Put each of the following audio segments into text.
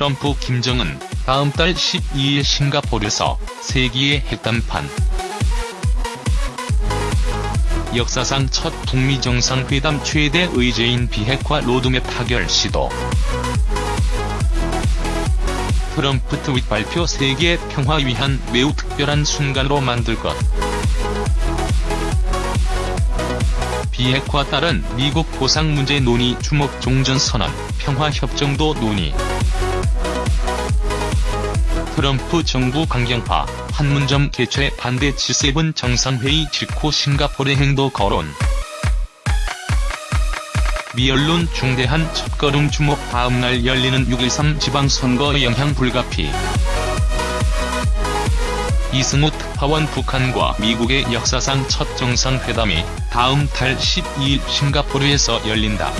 트럼프 김정은 다음 달 12일 싱가포르에서 세기의 핵담판. 역사상 첫 북미 정상회담 최대 의제인 비핵화 로드맵 타결 시도. 트럼프 트윗 발표 세계 평화 위한 매우 특별한 순간으로 만들 것. 비핵화 따른 미국 보상 문제 논의 주목 종전 선언, 평화협정도 논의 트럼프 정부 강경파, 판문점 개최 반대 G7 정상회의 직후 싱가포르 행도 거론 미 언론 중대한 첫걸음 주목 다음날 열리는 6.13 지방선거 영향 불가피 이승우 특파원 북한과 미국의 역사상 첫 정상회담이 다음 달 12일 싱가포르에서 열린다.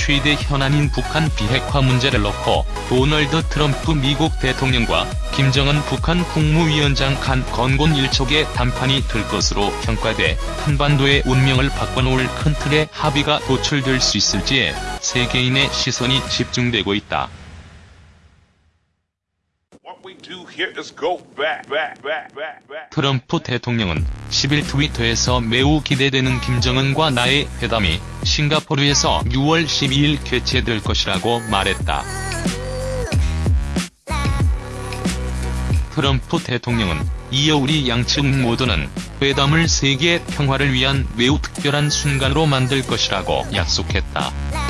최대 현안인 북한 비핵화 문제를 놓고 도널드 트럼프 미국 대통령과 김정은 북한 국무위원장 간 건곤 일촉의 담판이 될 것으로 평가돼 한반도의 운명을 바꿔놓을 큰 틀의 합의가 도출될 수 있을지에 세계인의 시선이 집중되고 있다. 트럼프 대통령은 10일 트위터에서 매우 기대되는 김정은과 나의 회담이 싱가포르에서 6월 12일 개최될 것이라고 말했다. 트럼프 대통령은 이어 우리 양측 모두는 회담을 세계 평화를 위한 매우 특별한 순간으로 만들 것이라고 약속했다.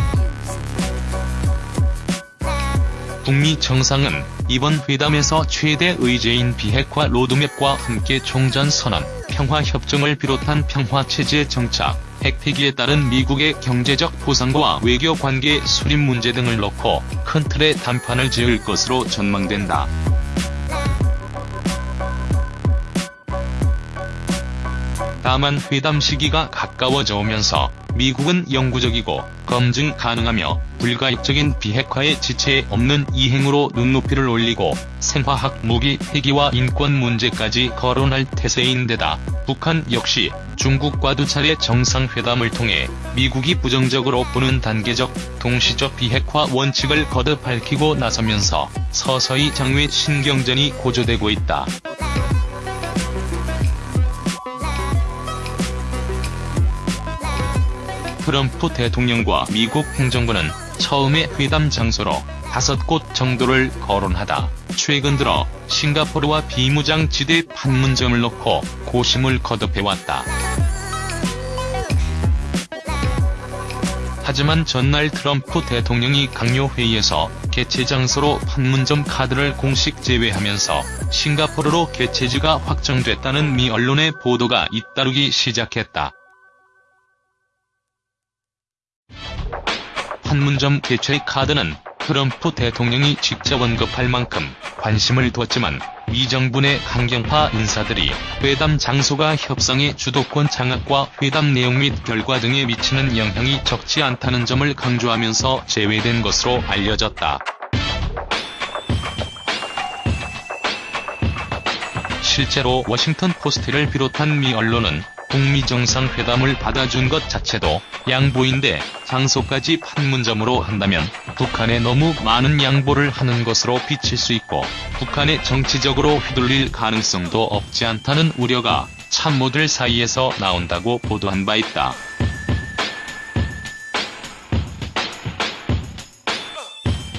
북미 정상은 이번 회담에서 최대 의제인 비핵화 로드맵과 함께 종전 선언, 평화협정을 비롯한 평화체제 정착, 핵폐기에 따른 미국의 경제적 보상과 외교관계 수립 문제 등을 놓고 큰 틀의 담판을 지을 것으로 전망된다. 다만 회담 시기가 가까워져 오면서 미국은 영구적이고 검증 가능하며 불가역적인 비핵화의 지체에 없는 이행으로 눈높이를 올리고 생화학 무기 폐기와 인권 문제까지 거론할 태세인 데다 북한 역시 중국과 두 차례 정상회담을 통해 미국이 부정적으로 보는 단계적, 동시적 비핵화 원칙을 거듭 밝히고 나서면서 서서히 장외 신경전이 고조되고 있다. 트럼프 대통령과 미국 행정부는 처음에 회담 장소로 다섯 곳 정도를 거론하다 최근 들어 싱가포르와 비무장지대 판문점을 놓고 고심을 거듭해왔다. 하지만 전날 트럼프 대통령이 강요회의에서 개최 장소로 판문점 카드를 공식 제외하면서 싱가포르로 개최지가 확정됐다는 미 언론의 보도가 잇따르기 시작했다. 판문점 개최 카드는 트럼프 대통령이 직접 언급할 만큼 관심을 두었지만 미 정부 내 강경파 인사들이 회담 장소가 협상의 주도권 장악과 회담 내용 및 결과 등에 미치는 영향이 적지 않다는 점을 강조하면서 제외된 것으로 알려졌다. 실제로 워싱턴 포스트를 비롯한 미 언론은 북미 정상회담을 받아준 것 자체도 양보인데 장소까지 판문점으로 한다면 북한에 너무 많은 양보를 하는 것으로 비칠 수 있고 북한에 정치적으로 휘둘릴 가능성도 없지 않다는 우려가 참모들 사이에서 나온다고 보도한 바 있다.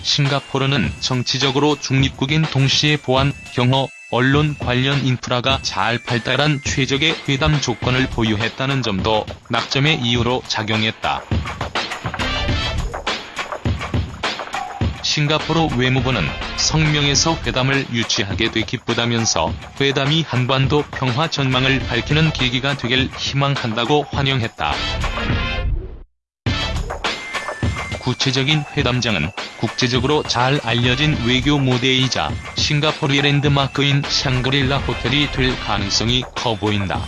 싱가포르는 정치적으로 중립국인 동시에 보안, 경호, 언론 관련 인프라가 잘 발달한 최적의 회담 조건을 보유했다는 점도 낙점의 이유로 작용했다. 싱가포르 외무부는 성명에서 회담을 유치하게 돼 기쁘다면서 회담이 한반도 평화 전망을 밝히는 계기가 되길 희망한다고 환영했다. 구체적인 회담장은 국제적으로 잘 알려진 외교 무대이자 싱가포르의 랜드마크인 샹그릴라 호텔이 될 가능성이 커 보인다.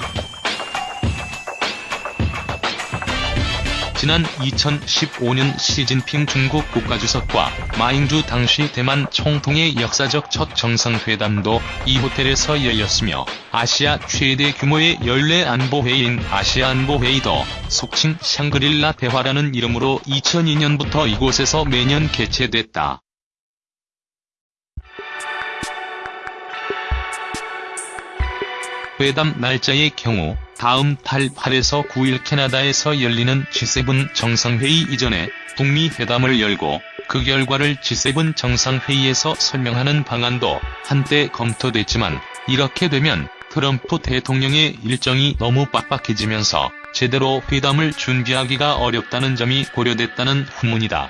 지난 2015년 시진핑 중국 국가주석과 마잉주 당시 대만 총통의 역사적 첫 정상회담도 이 호텔에서 열렸으며 아시아 최대 규모의 연례 안보회의인 아시아안보회의도 속칭 샹그릴라 대화라는 이름으로 2002년부터 이곳에서 매년 개최됐다. 회담 날짜의 경우 다음 달 8에서 9일 캐나다에서 열리는 G7 정상회의 이전에 북미 회담을 열고 그 결과를 G7 정상회의에서 설명하는 방안도 한때 검토됐지만 이렇게 되면 트럼프 대통령의 일정이 너무 빡빡해지면서 제대로 회담을 준비하기가 어렵다는 점이 고려됐다는 후문이다.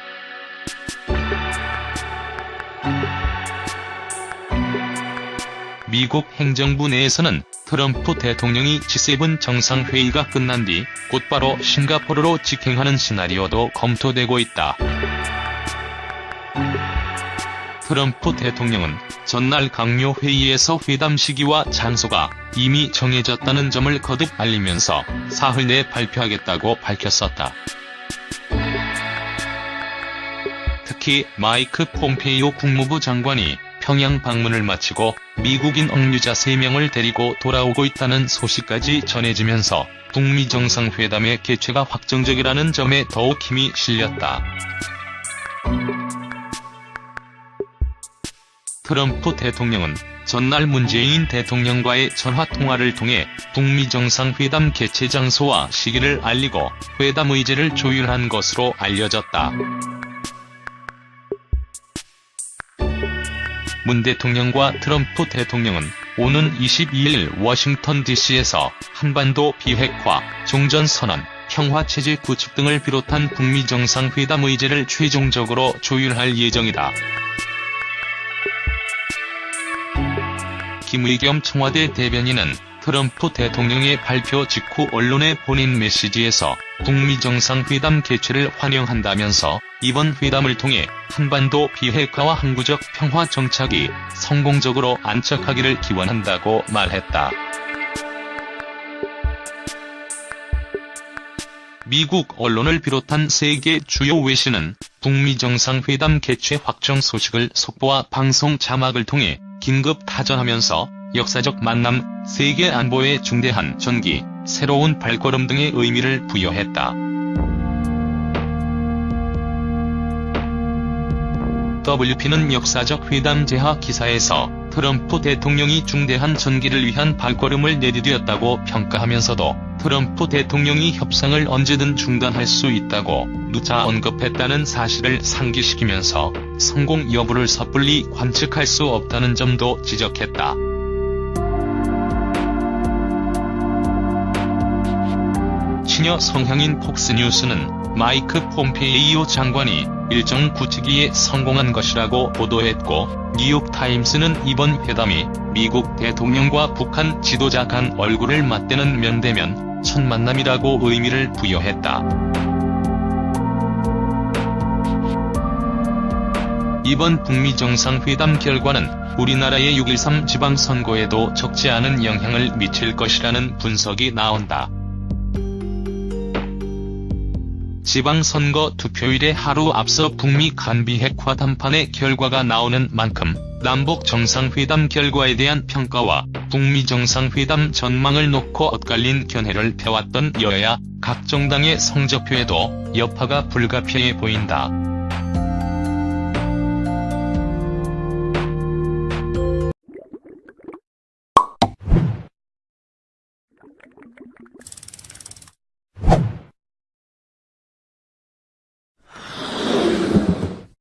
미국 행정부 내에서는 트럼프 대통령이 G7 정상회의가 끝난 뒤 곧바로 싱가포르로 직행하는 시나리오도 검토되고 있다. 트럼프 대통령은 전날 강요 회의에서 회담 시기와 장소가 이미 정해졌다는 점을 거듭 알리면서 사흘 내 발표하겠다고 밝혔었다. 특히 마이크 폼페이오 국무부 장관이 평양 방문을 마치고 미국인 억류자 3명을 데리고 돌아오고 있다는 소식까지 전해지면서 북미 정상회담의 개최가 확정적이라는 점에 더욱 힘이 실렸다. 트럼프 대통령은 전날 문재인 대통령과의 전화통화를 통해 북미 정상회담 개최 장소와 시기를 알리고 회담 의제를 조율한 것으로 알려졌다. 문 대통령과 트럼프 대통령은 오는 22일 워싱턴 DC에서 한반도 비핵화, 종전선언, 평화체제 구축 등을 비롯한 북미 정상회담 의제를 최종적으로 조율할 예정이다. 김의겸 청와대 대변인은 트럼프 대통령의 발표 직후 언론에 보낸 메시지에서 북미 정상회담 개최를 환영한다면서 이번 회담을 통해 한반도 비핵화와 항구적 평화 정착이 성공적으로 안착하기를 기원한다고 말했다. 미국 언론을 비롯한 세계 주요 외신은 북미 정상회담 개최 확정 소식을 속보와 방송 자막을 통해 긴급 타전하면서 역사적 만남, 세계 안보에 중대한 전기, 새로운 발걸음 등의 의미를 부여했다. WP는 역사적 회담 제하 기사에서 트럼프 대통령이 중대한 전기를 위한 발걸음을 내디뎠다고 평가하면서도 트럼프 대통령이 협상을 언제든 중단할 수 있다고 누차 언급했다는 사실을 상기시키면서 성공 여부를 섣불리 관측할 수 없다는 점도 지적했다. 친여 성향인 폭스뉴스는 마이크 폼페이오 장관이 일정 구치기에 성공한 것이라고 보도했고 뉴욕타임스는 이번 회담이 미국 대통령과 북한 지도자 간 얼굴을 맞대는 면대면 첫 만남이라고 의미를 부여했다. 이번 북미 정상회담 결과는 우리나라의 6.13 지방선거에도 적지 않은 영향을 미칠 것이라는 분석이 나온다. 지방선거 투표일에 하루 앞서 북미 간비 핵화 담판의 결과가 나오는 만큼 남북 정상회담 결과에 대한 평가와 북미 정상회담 전망을 놓고 엇갈린 견해를 펴왔던 여야 각 정당의 성적표에도 여파가 불가피해 보인다.